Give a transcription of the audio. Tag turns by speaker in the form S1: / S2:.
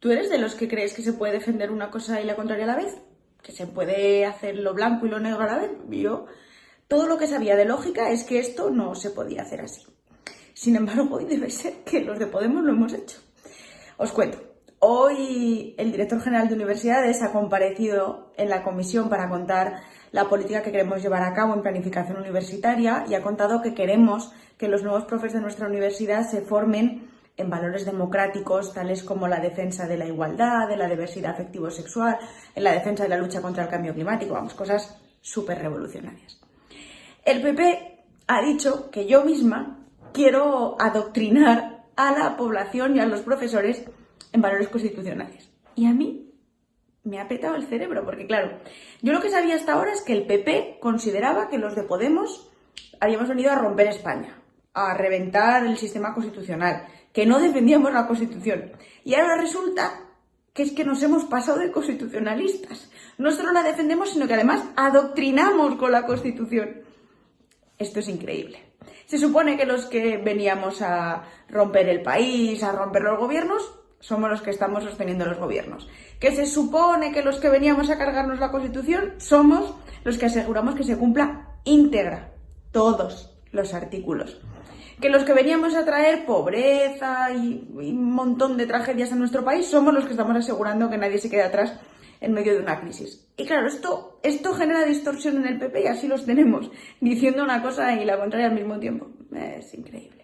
S1: ¿Tú eres de los que crees que se puede defender una cosa y la contraria a la vez? ¿Que se puede hacer lo blanco y lo negro a la vez? Yo todo lo que sabía de lógica es que esto no se podía hacer así. Sin embargo, hoy debe ser que los de Podemos lo hemos hecho. Os cuento. Hoy el director general de universidades ha comparecido en la comisión para contar la política que queremos llevar a cabo en planificación universitaria y ha contado que queremos que los nuevos profes de nuestra universidad se formen en valores democráticos tales como la defensa de la igualdad, de la diversidad afectivo-sexual, en la defensa de la lucha contra el cambio climático, vamos, cosas súper revolucionarias. El PP ha dicho que yo misma quiero adoctrinar a la población y a los profesores en valores constitucionales. Y a mí me ha petado el cerebro, porque claro, yo lo que sabía hasta ahora es que el PP consideraba que los de Podemos habíamos venido a romper España, a reventar el sistema constitucional, que no defendíamos la Constitución. Y ahora resulta que es que nos hemos pasado de constitucionalistas. No solo la defendemos, sino que además adoctrinamos con la Constitución. Esto es increíble. Se supone que los que veníamos a romper el país, a romper los gobiernos, somos los que estamos sosteniendo los gobiernos. Que se supone que los que veníamos a cargarnos la Constitución somos los que aseguramos que se cumpla íntegra todos los artículos. Que los que veníamos a traer pobreza y, un montón de tragedias a nuestro país somos los que estamos asegurando que nadie se quede atrás en medio de una crisis. Y claro, esto, esto genera distorsión en el PP y así los tenemos, diciendo una cosa y la contraria al mismo tiempo. Es increíble.